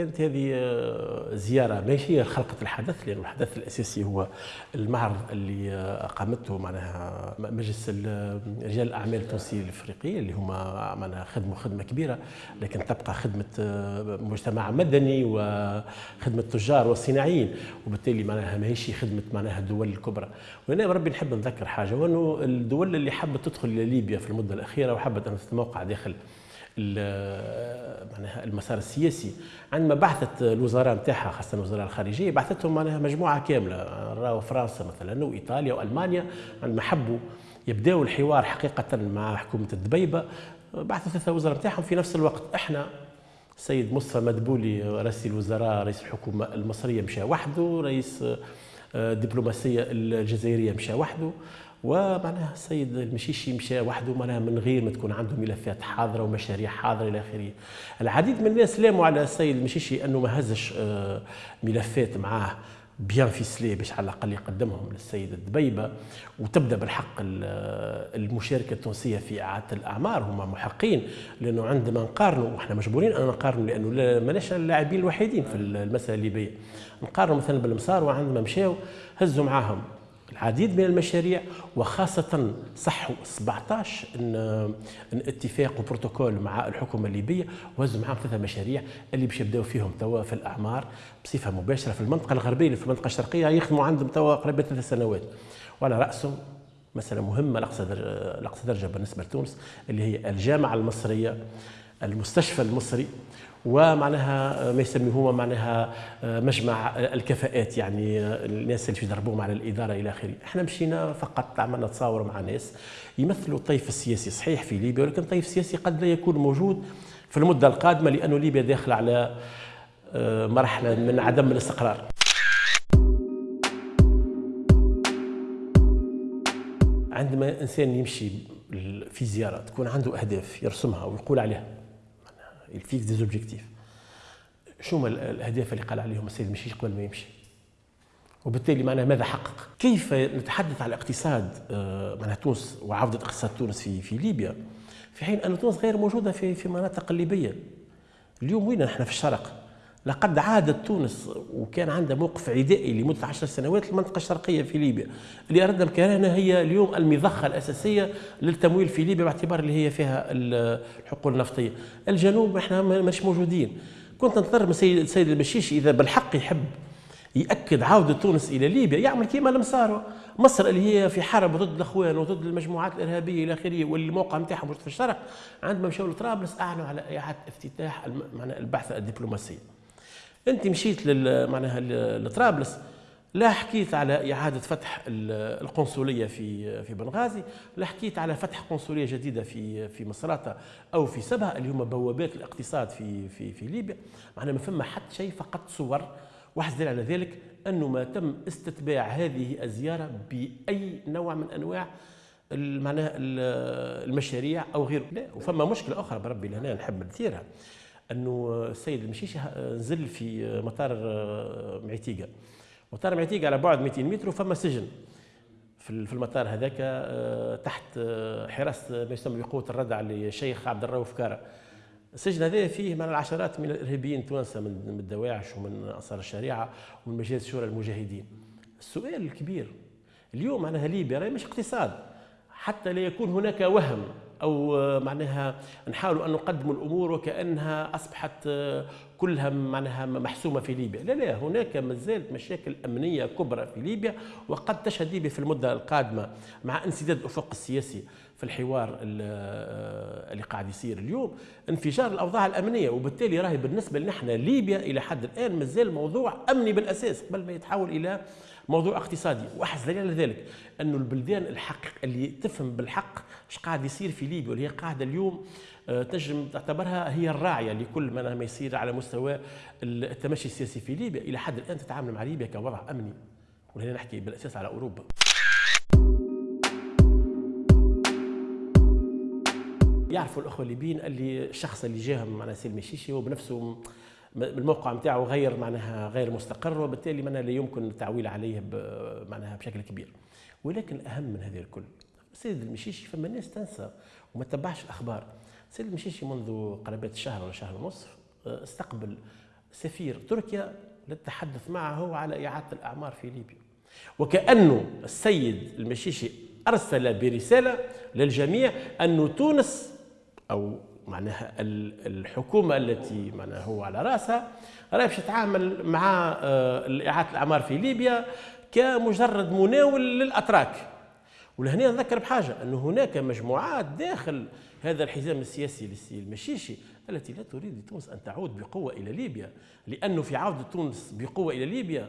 كانت هذه آه، زيارة ماشي هي خلقة الحدث لأن الحدث الأساسي هو المعرض اللي آه، اقامته معناها مجلس رجال الأعمال التونسي الإفريقي اللي هما معناها خدموا خدمة كبيرة لكن تبقى خدمة آه، مجتمع مدني وخدمة التجار والصناعيين وبالتالي معناها ماهيش خدمة معناها الدول الكبرى. وهنا ربي نحب نذكر حاجة وأنه الدول اللي حبت تدخل إلى ليبيا في المدة الأخيرة وحبت أن تتموقع داخل معناها المسار السياسي. عندما بعثت الوزراء نتاعها خاصة الوزراء الخارجية بعثتهم معناها مجموعة كاملة. راهو فرنسا مثلا وايطاليا والمانيا عندما حبوا يبداوا الحوار حقيقة مع حكومة الدبيبة بعثوا ثلاثة وزراء نتاعهم في نفس الوقت. إحنا السيد مصطفى مدبولي رئيس الوزراء رئيس الحكومة المصرية مشى وحده رئيس الدبلوماسيه الجزائرية مشى وحده. ومعناها السيد المشيشي مشى وحده معناها من غير ما تكون عنده ملفات حاضرة ومشاريع حاضرة إلى آخره. العديد من الناس لاموا على السيد المشيشي أنه ما هزش آه، ملفات معاه بيان فيسلي باش على الأقل يقدمهم للسيد الدبيبة. وتبدأ بالحق المشاركة التونسية في إعادة الأعمار هما محقين لأنه عندما نقارنوا وإحنا مجبورين أن نقارنوا لأنه ماناش اللاعبين الوحيدين في المسألة الليبيه نقارنوا مثلا بالمسار وعندما مشاو هزوا معاهم. العديد من المشاريع وخاصة صحوا 17 إن, إن اتفاق وبروتوكول مع الحكومة الليبية وهزوا معهم ثلاثة مشاريع اللي باش يبداو فيهم توا في الأعمار بصفة مباشرة في المنطقة الغربية في المنطقة الشرقية يخدموا عندهم توا قريبة ثلاث سنوات. وعلى رأسهم مسألة مهمة لأقصى درجة بالنسبة لتونس اللي هي الجامعة المصرية. المستشفى المصري ومعناها ما يسميه معناها مجمع الكفاءات يعني الناس اللي يدربوهم على الإدارة إلى آخره، إحنا مشينا فقط عملنا تصاور مع ناس يمثلوا الطيف السياسي صحيح في ليبيا ولكن الطيف السياسي قد لا يكون موجود في المدة القادمة لأنه ليبيا داخلة على آه، مرحلة من عدم الاستقرار. عندما إنسان يمشي في زيارة تكون عنده أهداف يرسمها ويقول عليها il fixe des objectifs شو هما الأهداف اللي قال عليهم السيد مشيش قبل ما يمشي؟ وبالتالي معناها ماذا حقق؟ كيف نتحدث على اقتصاد آه، معناها تونس وعودة اقتصاد تونس في في ليبيا؟ في حين أن تونس غير موجودة في في مناطق الليبيه اليوم وين نحن في الشرق؟ لقد عادت تونس وكان عندها موقف عدائي لمدة عشر سنوات المنطقة الشرقية في ليبيا. اللي اردنا الكهنه هي اليوم المضخة الأساسية للتمويل في ليبيا باعتبار اللي هي فيها الحقول النفطية. الجنوب إحنا مش موجودين. كنت ننتظر من السيد السيد المشيشي إذا بالحق يحب يأكد عودة تونس إلى ليبيا. يعمل كيما المسار مصر اللي هي في حرب ضد الأخوان وضد المجموعات الإرهابية إلى آخره والموقع نتاعهم في الشرق عندما مشاو لطرابلس أعلنوا على إعادة افتتاح البعثه الدبلوماسيه انت مشيت معناها لطرابلس لا حكيت على إعادة فتح القنصلية في في بنغازي، لا حكيت على فتح قنصلية جديدة في في مصراتة أو في سبها اللي هما بوابات الاقتصاد في في في ليبيا، معناها ما فما حتى شيء فقط صور واحد على ذلك أنه ما تم استتباع هذه الزيارة بأي نوع من أنواع معناها المشاريع أو غيره، لا وفما مشكلة أخرى بربي لهنا نحب نثيرها أنه السيد المشيشي نزل في مطار آه، معتيقة. مطار معتيقة على بعد 200 متر وفما سجن. في المطار هذاك آه، تحت آه، حراسة ما يسمى بقوة الردع للشيخ عبد الرؤوف كاره السجن هذا فيه من العشرات من الإرهابيين التوانسة من الدواعش ومن انصار الشريعة ومن مجالس شورى المجاهدين. السؤال الكبير اليوم معناها ليبيا مش اقتصاد حتى لا يكون هناك وهم. أو معناها نحاول أن نقدم الأمور وكأنها أصبحت كلها معناها محسومة في ليبيا، لا لا هناك ما زالت مشاكل أمنية كبرى في ليبيا وقد تشهد ليبيا في المدة القادمة مع انسداد الافق السياسي في الحوار اللي قاعد يصير اليوم انفجار الأوضاع الأمنية. وبالتالي راهي بالنسبة لنا ليبيا إلى حد الآن مازال موضوع أمني بالأساس قبل ما يتحول إلى موضوع اقتصادي. واحد دليل على ذلك أنه البلدان الحق اللي تفهم بالحق إيش قاعد يصير في ليبيا واللي هي قاعدة اليوم تنجم تعتبرها هي الراعية لكل ما يصير على مستوى التمشي السياسي في ليبيا. إلى حد الآن تتعامل مع ليبيا كوضع أمني. وهنا نحكي بالأساس على أوروبا. يعرفوا الأخوة الليبيين اللي الشخص اللي جاهم مع سلمي الشيشي هو بنفسه الموقع نتاعو غير معناها غير مستقر وبالتالي معناها لا يمكن التعويل عليه معناها بشكل كبير. ولكن الاهم من هذه الكل السيد المشيشي فما الناس تنسى وما تتبعش الاخبار السيد المشيشي منذ قرابة شهر ولا شهر ونصف آه، استقبل سفير تركيا للتحدث معه على إعادة الأعمار في ليبيا. وكأنه السيد المشيشي أرسل برسالة للجميع أن تونس أو معناها الحكومة التي معناها هو على رأسها راهي باش تتعامل مع آه، إعادة الأعمار في ليبيا كمجرد مناول للأتراك. ولهنا نذكر بحاجة أن هناك مجموعات داخل هذا الحزام السياسي المشيشي التي لا تريد لتونس أن تعود بقوة إلى ليبيا. لأنه في عودة تونس بقوة إلى ليبيا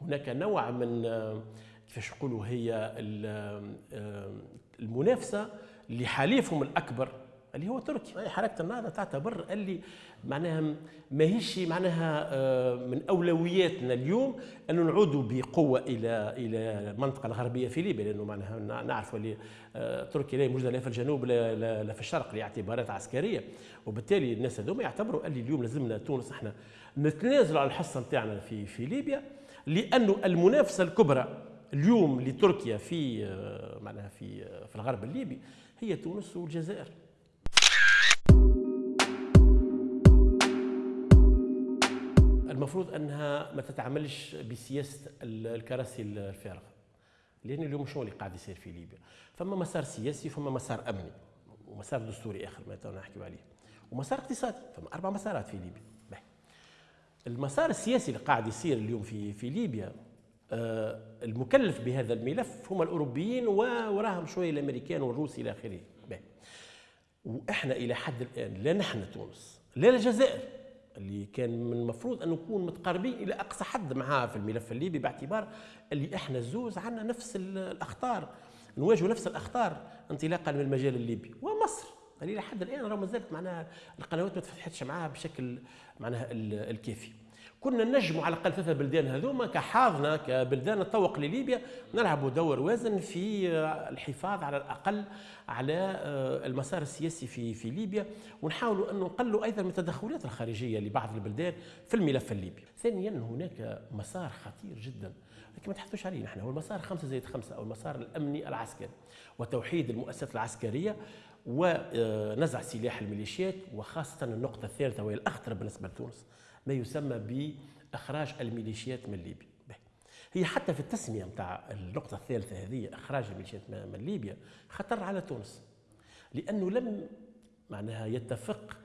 هناك نوع من آه، كيفاش هي المنافسة لحليفهم الأكبر. اللي هو تركيا حركة النهضه تعتبر. اللي معناها ماهيش معناها آه، من أولوياتنا اليوم أن نعودوا بقوة إلى إلى المنطقة الغربية في ليبيا لأنه معناها نعرف اللي آه، تركيا لا موجوده لا في الجنوب لا, لا في الشرق لاعتبارات عسكرية. وبالتالي الناس هذوما يعتبروا اللي اليوم لازمنا تونس إحنا نتنازلوا على الحصة نتاعنا في في ليبيا لأنه المنافسة الكبرى اليوم لتركيا في آه، معناها في في الغرب الليبي هي تونس والجزائر. المفروض أنها ما تتعاملش بسياسة الكراسي الفارغة لأن اليوم شنو اللي قاعد يصير في ليبيا. فما مسار سياسي فما مسار أمني ومسار دستوري آخر ما نحكي عليه ومسار اقتصادي فما أربع مسارات في ليبيا. بح. المسار السياسي اللي قاعد يصير اليوم في في ليبيا آه المكلف بهذا الملف هم الأوروبيين ووراهم شوية الأمريكان والروس إلى آخره. وإحنا إلى حد الآن لا نحن تونس لا الجزائر اللي كان من المفروض أن نكون متقاربين إلى أقصى حد معاه في الملف الليبي باعتبار اللي إحنا الزوز عندنا نفس الأخطار. نواجهوا نفس الأخطار انطلاقا من المجال الليبي ومصر. اللي إلى حد الآن راه مازالت معناها القنوات ما تفتحتش معاها بشكل معناها الكافي. كنا نجموا على الأقل ثلاثة بلدان هذوما كحاضنه كبلدان تطوق لليبيا نلعبوا دور وازن في الحفاظ على الأقل على آه، المسار السياسي في في ليبيا ونحاولوا ان نقلوا أيضا من التدخلات الخارجية لبعض البلدان في الملف الليبي. ثانيا هناك مسار خطير جدا لكن ما تحثوش عليه نحن هو المسار خمسة زائد خمسة أو المسار الأمني العسكري وتوحيد المؤسسات العسكرية ونزع سلاح الميليشيات وخاصة النقطة الثالثة وهي الأخطر بالنسبة لتونس ما يسمى بإخراج الميليشيات من ليبيا. هي حتى في التسمية نتاع النقطة الثالثة هذه إخراج الميليشيات من ليبيا خطر على تونس لأنه لم معناها يتفق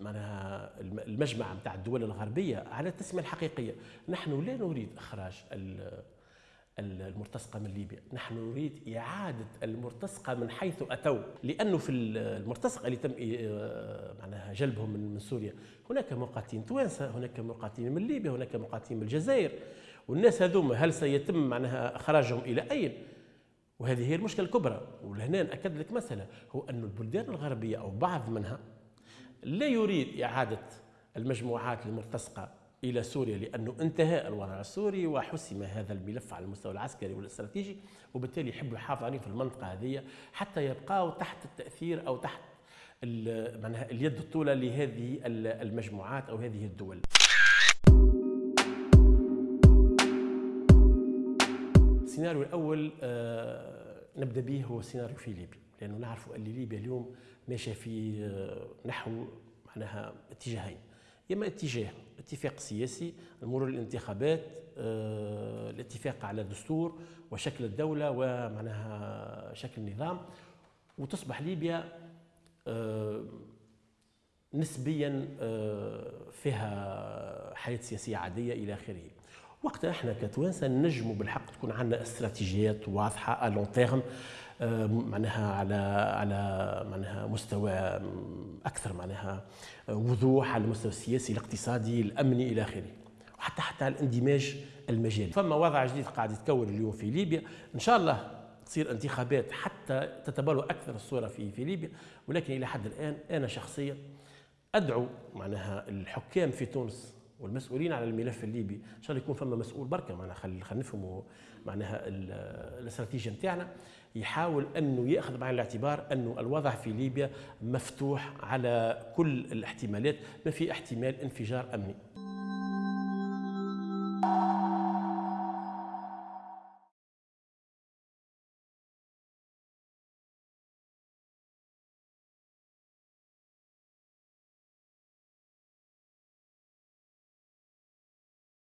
معناها المجمع نتاع الدول الغربية على التسمية الحقيقية. نحن لا نريد إخراج المرتزقة من ليبيا. نحن نريد إعادة المرتزقة من حيث أتوا لأنه في المرتزقة اللي تم آه، معناها جلبهم من سوريا هناك مقاتلين توانسة هناك مقاتلين من ليبيا هناك مقاتلين من الجزائر. والناس هذوما هل سيتم معناها إخراجهم إلى أين؟ وهذه هي المشكلة الكبرى. ولهنا نأكد لك مسألة هو أن البلدان الغربية أو بعض منها لا يريد إعادة المجموعات المرتزقة إلى سوريا لأنه انتهى الوضع السوري وحسم هذا الملف على المستوى العسكري والاستراتيجي وبالتالي يحبوا يحافظوا عليه في المنطقة هذه حتى يبقوا تحت التأثير أو تحت معناها اليد الطولة لهذه المجموعات أو هذه الدول. السيناريو الأول آه، نبدأ به هو السيناريو في ليبيا لأنه نعرف أن ليبيا اليوم ماشية في آه، نحو معناها اتجاهين. اما اتجاه اتفاق سياسي المرور للانتخابات آه، الاتفاق على دستور وشكل الدولة ومعناها شكل النظام. وتصبح ليبيا آه، نسبيا آه، فيها حياة سياسية عادية إلى آخره. وقتها إحنا كتوانسة نجموا بالحق تكون عندنا استراتيجيات واضحة لون تيرم معناها على على معناها مستوى أكثر معناها وضوح على المستوى السياسي الاقتصادي الأمني إلى آخره. وحتى حتى على الاندماج المجالي. فما وضع جديد قاعد يتكون اليوم في ليبيا. إن شاء الله تصير انتخابات حتى تتبلور أكثر الصورة في في ليبيا. ولكن إلى حد الآن أنا شخصيا أدعو معناها الحكام في تونس والمسؤولين على الملف الليبي إن شاء الله يكون فما مسؤول بركة. معناها خلينا نفهموا معناها الاستراتيجية نتاعنا. يحاول أنه يأخذ بعين الاعتبار أنه الوضع في ليبيا مفتوح على كل الاحتمالات ما في احتمال انفجار أمني.